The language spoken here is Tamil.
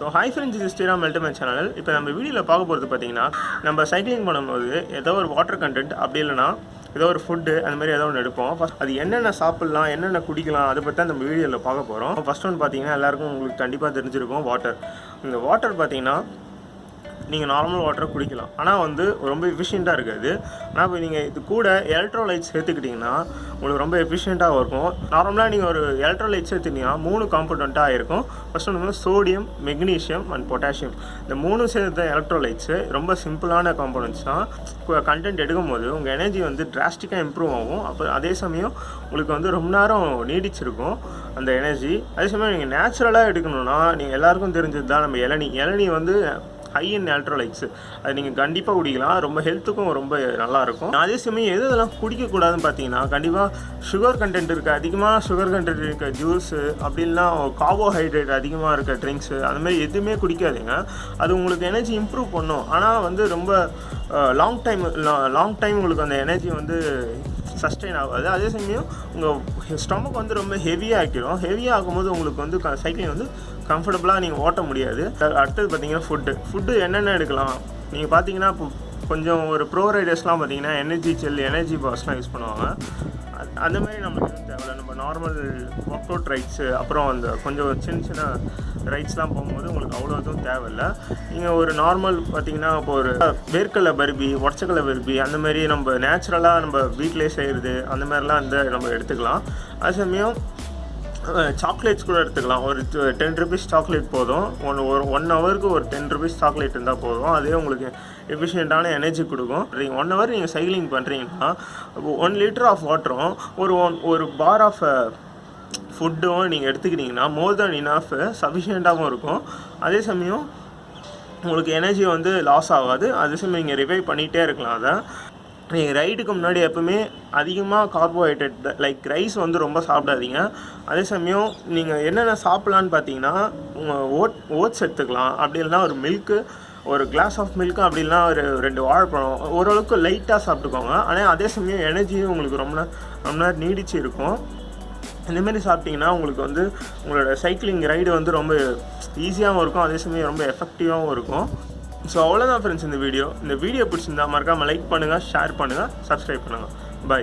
ஹாய் ஃப்ரெண்ட்ஸ் இது ஸ்ரீராம் அல்டிமேட் சேனல் இப்போ நம்ம வீடியோவில் பார்க்க போகிறது பார்த்தீங்கன்னா நம்ம சைக்கிளிங் பண்ணும்போது ஏதோ ஒரு வாட்டர் கண்டென்ட் அப்படி இல்லைன்னா ஏதோ ஒரு ஃபுட்டு அந்த மாதிரி ஏதோ ஒன்று எடுப்போம். ஃபஸ்ட் அது என்னென்ன சாப்பிட்லாம் என்னென்ன குடிக்கலாம் அதை பற்றி தான் நம்ம வீடியோவில் பார்க்க போகிறோம் ஃபஸ்ட் ஒன்று பார்த்தீங்கன்னா எல்லாருக்கும் உங்களுக்கு கண்டிப்பாக தெரிஞ்சிருக்கும் வாட்டர் இந்த வாட்டர் பார்த்தீங்கன்னா நீங்கள் நார்மல் வாட்டரை குடிக்கலாம். ஆனால் வந்து ரொம்ப எஃபிஷியண்ட்டாக இருக்காது. ஆனால் இப்போ நீங்கள் இது கூட எலக்ட்ரோலைட் சேர்த்துக்கிட்டிங்கன்னா உங்களுக்கு ரொம்ப எஃபிஷியண்ட்டாக இருக்கும். நார்மலாக நீங்கள் ஒரு எலக்ட்ரோலைட் சேர்த்துட்டீங்கன்னா மூணு காம்பனண்ட்டாக இருக்கும். ஃபஸ்ட் ஒன்று சோடியம் மெக்னீஷியம் அண்ட் பொட்டாசியம் இந்த மூணு சேர்த்த எலக்ட்ரோலைட்ஸு ரொம்ப சிம்பிளான காம்பனண்ட்ஸ் தான். கண்டென்ட் எடுக்கும் போது உங்கள் எனர்ஜி வந்து டிராஸ்டிக்காக இம்ப்ரூவ் ஆகும். அப்போ அதே சமயம் உங்களுக்கு வந்து ரொம்ப நேரம் நீடிச்சிருக்கும் அந்த எனர்ஜி அதே சமயம் நீங்கள் நேச்சுரலாக எடுக்கணும்னா நீங்கள் எல்லாருக்கும் தெரிஞ்சது தான் நம்ம இளநி. இளநி வந்து ஹை இன் எலக்ட்ரோலைட்ஸ் அது நீங்கள் கண்டிப்பாக குடிக்கலாம். ரொம்ப ஹெல்த்துக்கும் ரொம்ப நல்லாயிருக்கும். அதே சமயம் எது இதெல்லாம் குடிக்கக்கூடாதுன்னு பார்த்தீங்கன்னா கண்டிப்பாக சுகர் கண்டென்ட் இருக்குது அதிகமாக சுகர் கண்டென்ட் இருக்க ஜூஸு அப்படி இல்லைன்னா கார்போஹைட்ரேட் அதிகமாக இருக்க ட்ரிங்க்ஸு அந்த மாதிரி எதுவுமே குடிக்காதீங்க. அது உங்களுக்கு எனர்ஜி இம்ப்ரூவ் பண்ணும். ஆனால் வந்து ரொம்ப லாங் டைம் லாங் டைம் உங்களுக்கு அந்த எனர்ஜி வந்து சஸ்டெயின் ஆகாது அதே சமயம் உங்கள் ஸ்டொமக் வந்து ரொம்ப ஹெவியாக ஆக்கிடும் ஹெவியாக ஆகும்போது உங்களுக்கு வந்து சைக்கிளிங் வந்து கம்ஃபர்டபுளாக நீங்கள் ஓட்ட முடியாது. அடுத்தது பார்த்தீங்கன்னா ஃபுட்டு ஃபுட்டு என்னென்ன எடுக்கலாம்? நீங்கள் பார்த்தீங்கன்னா இப்போ கொஞ்சம் ஒரு ப்ரோ ரைடர்ஸ்லாம் பார்த்தீங்கன்னா எனர்ஜி செல் எனர்ஜி பாஸ்லாம் யூஸ் பண்ணுவாங்க. அது- அந்த மாதிரி நம்மளுக்கு எதுவும் தேவையில்ல. நம்ம நார்மல் ஒர்க் அவுட் ரைட்ஸு அப்புறம் அந்த கொஞ்சம் சின்ன சின்ன ரைட்ஸ்லாம் போகும்போது உங்களுக்கு அவ்வளோ எதுவும் தேவையில்லை. நீங்கள் ஒரு நார்மல் பார்த்தீங்கன்னா இப்போ ஒரு வேர்க்கடலை பருபி உடச்சக்கலை பருபி அந்த மாதிரி நம்ம நேச்சுரலாக நம்ம வீட்டிலே செய்கிறது அந்த மாதிரிலாம் இந்த நம்ம எடுத்துக்கலாம். அது சமயம் சாக்லேட்ஸ் கூட எடுத்துக்கலாம். ஒரு டென் ருபீஸ் சாக்லேட் போதும். ஒன் ஒரு ஒன் ஹவருக்கு ஒரு டென் ருபீஸ் சாக்லேட் இருந்தால் போதும். அதே உங்களுக்கு எஃபிஷியண்ட்டான எனர்ஜி கொடுக்கும். நீங்கள் ஒன் ஹவர் நீங்கள் சைக்கிளிங் பண்ணுறீங்கன்னா ஒன் லிட்டர் ஆஃப் வாட்டரும் ஒரு ஒன் ஒரு பார் ஆஃப் ஃபுட்டும் நீங்கள் எடுத்துக்கிட்டிங்கன்னா மோர் தென் இனஃப் சஃபிஷியண்ட்டாகவும் இருக்கும். அதே சமயம் உங்களுக்கு எனர்ஜி வந்து லாஸ் ஆகாது. அதே சமயம் நீங்கள் ரிவைவ் பண்ணிகிட்டே இருக்கலாம் அதை. நீங்கள் ரைடுக்கு முன்னாடி எப்பவுமே அதிகமாக கார்போஹைட்ரேட் லைக் ரைஸ் வந்து ரொம்ப சாப்பிடாதீங்க. அதே சமயம் நீங்கள் என்னென்ன சாப்பிட்லான்னு பார்த்தீங்கன்னா உங்கள் ஓட் ஓட்ஸ் எடுத்துக்கலாம். அப்படி இல்லைன்னா ஒரு மில்க்கு ஒரு கிளாஸ் ஆஃப் மில்க்கு அப்படி இல்லைன்னா ஒரு ரெண்டு வாழைப்பழம். ஓரளவுக்கு லைட்டாக சாப்பிட்டுக்கோங்க. ஆனால் அதே சமயம் எனர்ஜியும் உங்களுக்கு ரொம்ப ரொம்ப நேரம் நீடிச்சு இருக்கும். இந்தமாரி சாப்பிட்டிங்கன்னா சாப்பிட்டீங்கன்னா உங்களுக்கு வந்து உங்களோட சைக்கிளிங் ரைடு வந்து ரொம்ப ஈஸியாகவும் இருக்கும். அதே சமயம் ரொம்ப எஃபெக்டிவாகவும் இருக்கும். ஸோ அவ்வளோதான் ஃப்ரெண்ட்ஸ் இந்த வீடியோ இந்த வீடியோ பிடிச்சிருந்தா மறக்காமல் லைக் பண்ணுங்கள் ஷேர் பண்ணுங்கள் சப்ஸ்கிரைப் பண்ணுங்கள் பை